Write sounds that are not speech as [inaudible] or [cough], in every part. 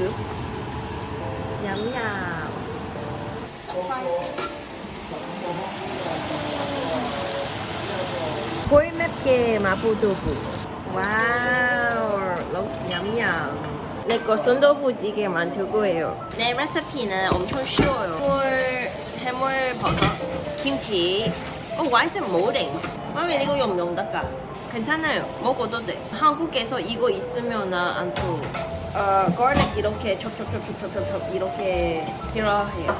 soup. Yum yum. 꿀맵게 마포도부. 와우, looks yum. 내거 순두부찌개 만들 거예요. 내 레시피는 엄청 쉬워요. 물, 해물, 버섯, 김치. 어, 와이스 모랭. 마미 이거 용용 닦아. 괜찮아요. 먹어도 돼. 한국에서 이거 있으면 안 써. 어, garlic 이렇게 촉촉촉촉촉촉 이렇게 필요해요.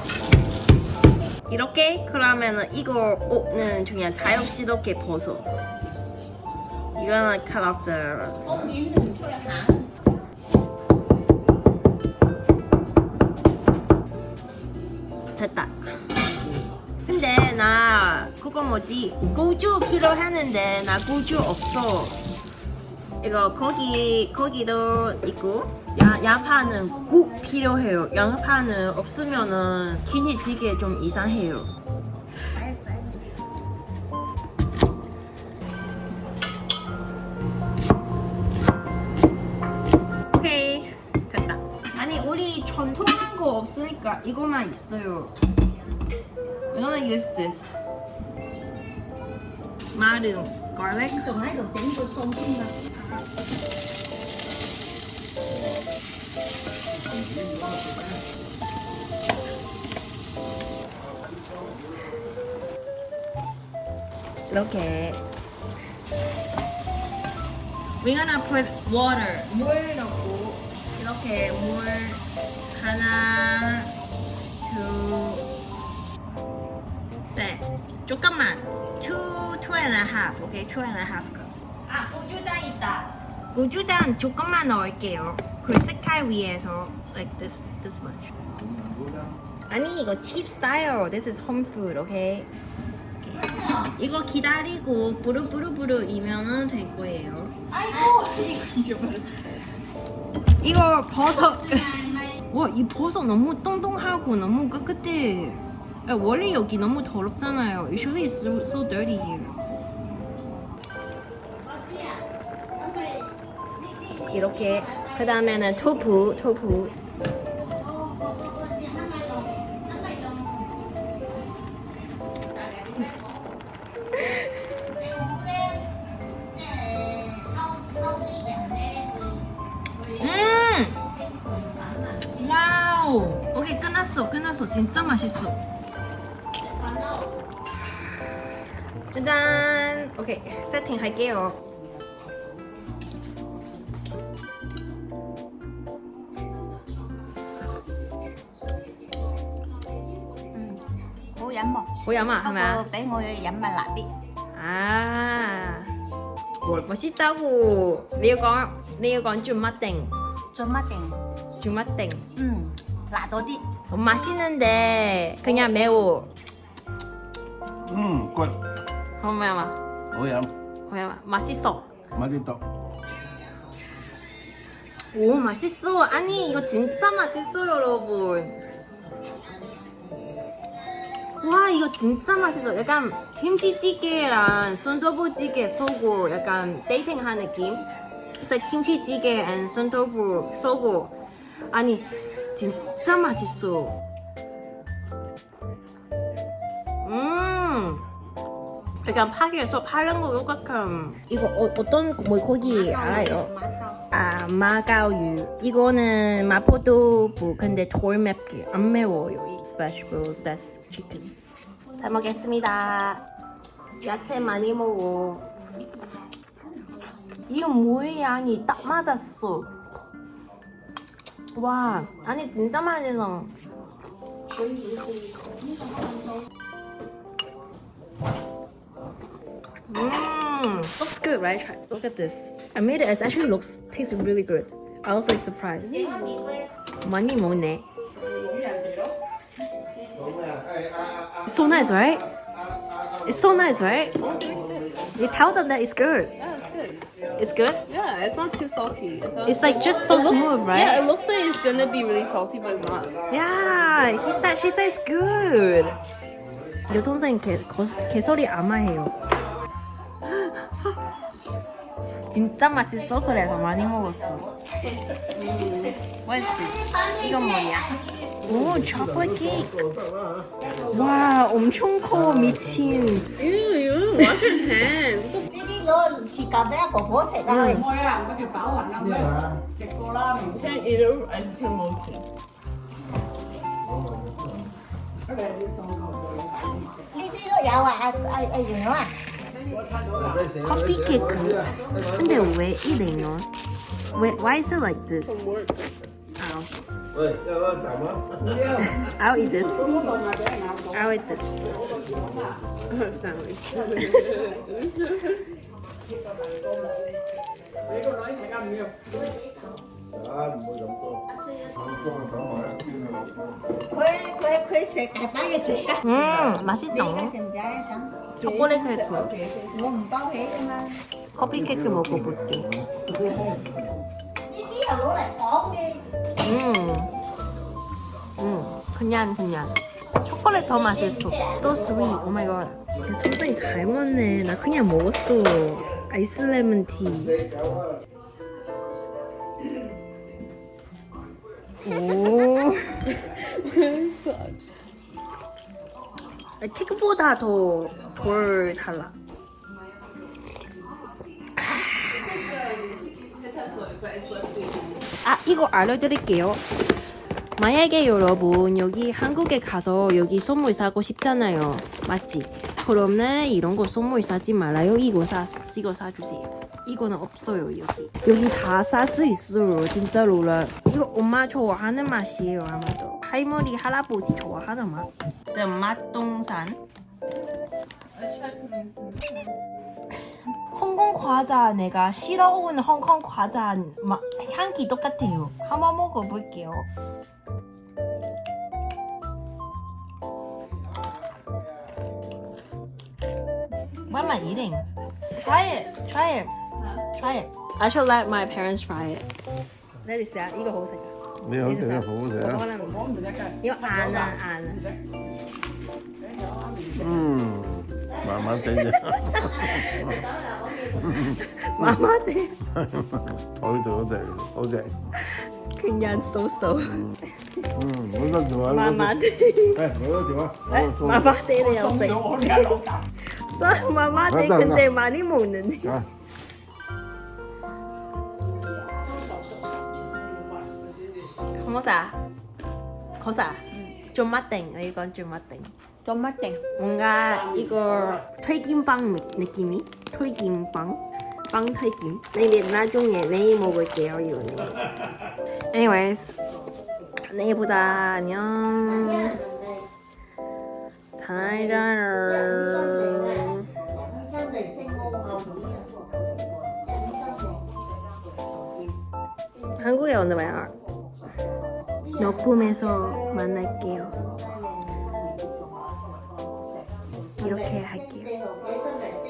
이렇게 그러면은 이거는 그냥 자유스럽게 벗어. 이거는 cut off the 됐다. 근데 나 그거 뭐지 고주 필요했는데 나 고주 없어. 이거 거기 거기도 있고 야, 양파는 꼭 필요해요. 양파는 없으면은 김치찌개 좀 이상해요. 오케이 됐다. 아니 우리 전통한 거 없으니까 이거만 있어요. We're gonna use this. 마름, garlic. 이렇게. We're gonna put water. 물 넣고 이렇게 물 하나, 둘, 셋. 조금만. Two, two and a half. 오케이, two and a half cup. 아, 고추장 있다. 고추장 조금만 넣을게요. 그색 깔 위해서 like this, this much. 아니 이거 cheap style. This is home food, okay? 이거 기다리고 부르부르부르 이면은 될 거예요. 아이고 이거 버섯. 와 이 버섯 너무 똥똥하고 너무 깨끗해. 야, 원래 여기 너무 더럽잖아요. Usually it's so, so dirty here. 이렇게 그 다음에는 토fu, 토fu. 음! 와우! 오케이 끝났어 끝났어 진짜 맛있어 짠! 오케이 세팅 할게요 dặm một 오야마 Có 하나 cô bé ngồi dặm mà lại đi 아 맛있다고 내가 건 내가 건좀 맛땡 Cho mắt tiền 좀 맛땡 Ừ Lạ tôi đi 어, 맛있는데 그냥 매워 음, 꿀. 호야마 오야, 호야마 맛있어 맛있다. 오 맛있어 아니 이거 진짜 맛있어 여러분 와 이거 진짜 맛있어 약간 김치찌개랑 순두부찌개 쏘고 약간 데이팅하는 느낌 그래서 김치찌개 and 순두부 쏘고 아니 진짜 맛있어 음 약간 파기에서 파는 거 똑같은 이거 어, 어떤 물고기 알아요? Má to 아, 마가유. 이거는 마포도부. 근데 덜 맵게. 안 매워요. 이 vegetables. That's chicken. 잘 먹겠습니다. 야채 많이 먹어. 이물 양이 딱 맞았어. 와, 아니 진짜 맛있어. Mmm, looks good, right? Try- Look at this. I made it. It actually looks tastes really good. I was like surprised. 많이 먹네. It's so nice, right? It's so nice, right? You tell them that it's good. Yeah, it's good. It's good. Yeah, it's not too salty. It It's like just so It looks- smooth, right? Yeah, it looks like it's gonna be really salty, but it's not. Yeah, he said she says good. 여동생 개, 거, 개소리 아마해요. [gasps] 진짜 맛있어. 그래서 많이 먹었어. 맛있어. 이건 뭐냐? 오, 초콜릿 케이크. 와, 엄청 커 미친. Ew, you wash your hands. Đi đi luôn, chỉ cầm bé của bố sẽ thôi. Thôi à, có thể bảo hành năm đấy. Xịt cô la này. Can't eat it until motion. Cái này đi tao ngồi rồi. Đi đi nữa dạo à, ai ai dừng nữa à? 커피 케이크. 근데 왜 이래요? 왜 why is it like this? Ow. I'll eat this. I'll eat this. 음, 맛있다. 초콜릿 케이크. 커피 케이크 먹어볼게. 음, 음, 그냥 그냥. 초콜릿 더 맛있어. So sweet. Oh my god. 초장이 잘 먹네. 나 그냥 먹었어. 아이스 레몬 티. 오. [laughs] 케이크보다 더덜 달라. 아 이거 알려드릴게요. 만약에 여러분 여기 한국에 가서 여기 선물 사고 싶잖아요. 맞지? 그러면 이런 거 선물 사지 말아요. 이거 사 이거 사주세요. 이거는 없어요 여기. 여기 다 살 수 있어요. 진짜로 라. 이거 엄마 좋아하는 맛이에요 아마도. 할머니 할아버지 좋아하는 맛. 네, 맛동산. 홍콩 과자 내가 싫어온 홍콩 과자 마, 향기 똑같아요. 한번 먹어볼게요. Why am I eating? Try it. Try it. Try it. I should let my parents try it. Let is that 이거 보세요. 你好食啊，好好食啊！ Có mình sẽ cài. 이거 안 아, 안 아. 음, 만만 땡겨. 마마들 어이 더 돼, 어제. 그냥 쏘쏘. 음, 물건 좋아. 마마들. 네, 뭐가 좋아? 네? 어, 또. 마마들이요. Xong rồi ôn nhà lẩu cặp. 써 마마들 맞다, 근데 맞다. 많이 먹는데. 자, 거사. 거사. 좀 맛땡. 이건 좀 맛땡. Trong mắt chàng. 뭔가 이거 튀김빵 느낌이? 튀김빵? 빵 튀김. 내일 나중에 내일 먹을게요 이거는. Anyways, 내일 보다 안녕. 잘 자요. 한국에 오늘 와요. 녹음해서 만날게요. 이렇게 할게요.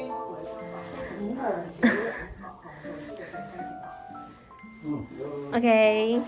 오케이.